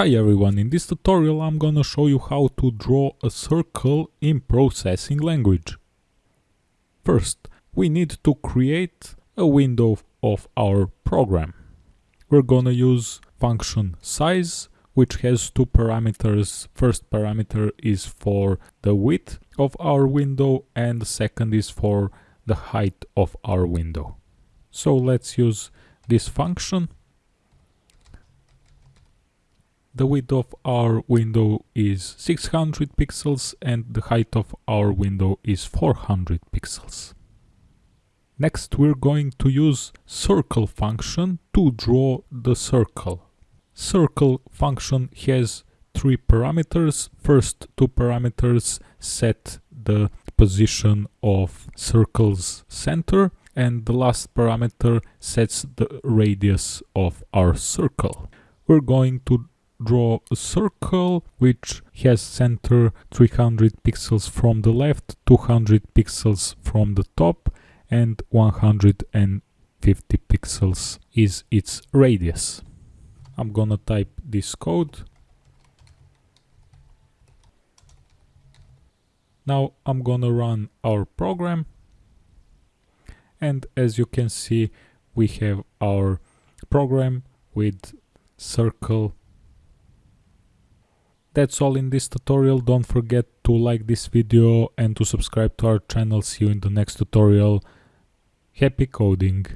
Hi everyone, in this tutorial I'm gonna show you how to draw a circle in processing language. First, we need to create a window of our program. We're gonna use function size, which has two parameters. First parameter is for the width of our window and the second is for the height of our window. So let's use this function the width of our window is 600 pixels and the height of our window is 400 pixels. Next we're going to use circle function to draw the circle. Circle function has three parameters. First two parameters set the position of circle's center and the last parameter sets the radius of our circle. We're going to draw a circle which has center 300 pixels from the left, 200 pixels from the top and 150 pixels is its radius. I'm gonna type this code. Now I'm gonna run our program and as you can see we have our program with circle that's all in this tutorial. Don't forget to like this video and to subscribe to our channel. See you in the next tutorial. Happy coding!